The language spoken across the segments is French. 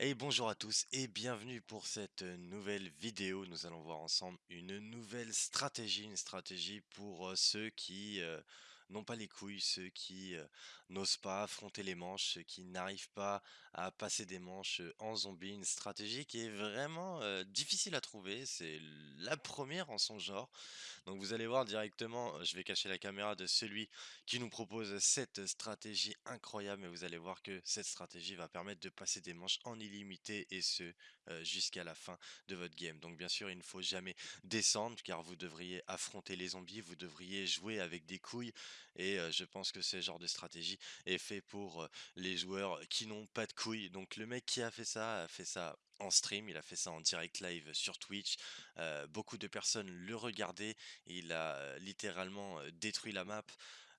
Hey, bonjour à tous et bienvenue pour cette nouvelle vidéo. Nous allons voir ensemble une nouvelle stratégie, une stratégie pour ceux qui n'ont pas les couilles, ceux qui n'osent pas affronter les manches, ceux qui n'arrivent pas à passer des manches en zombie. Une stratégie qui est vraiment difficile à trouver. C'est la première en son genre. Donc vous allez voir directement, je vais cacher la caméra de celui qui nous propose cette stratégie incroyable et vous allez voir que cette stratégie va permettre de passer des manches en illimité et ce jusqu'à la fin de votre game. Donc bien sûr il ne faut jamais descendre car vous devriez affronter les zombies, vous devriez jouer avec des couilles et euh, je pense que ce genre de stratégie est fait pour euh, les joueurs qui n'ont pas de couilles. Donc le mec qui a fait ça a fait ça en stream, il a fait ça en direct live sur Twitch. Euh, beaucoup de personnes le regardaient. Il a littéralement détruit la map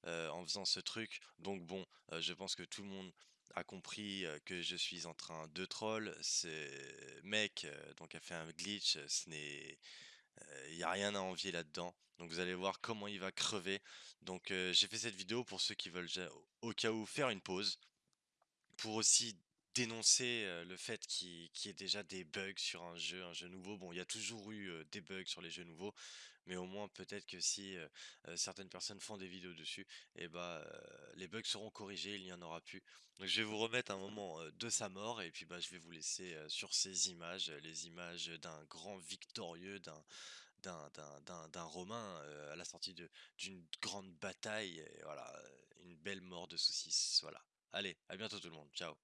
en faisant ce truc. Donc bon, je pense que tout le monde a compris que je suis en train de troll. Ce mec donc a fait un glitch. Ce n'est, il n'y a rien à envier là-dedans. Donc vous allez voir comment il va crever. Donc euh, j'ai fait cette vidéo pour ceux qui veulent au cas où faire une pause pour aussi dénoncer, heu, le fait qu'il y ait déjà des bugs sur un jeu, un jeu nouveau. Bon, il y a toujours eu, heu, des bugs sur les jeux nouveaux, mais au moins peut-être que si, certaines personnes font des vidéos dessus et bah, heu, les bugs seront corrigés, il n'y en aura plus. Donc je vais vous remettre un moment, de sa mort et puis, bah, je vais vous laisser, sur ces images, les images, d'un grand victorieux, d'un d'un d'un Romain, heu, à la sortie d'une grande bataille voilà, heu, une belle mort de saucisse, voilà. Allez, à bientôt tout le monde. Ciao.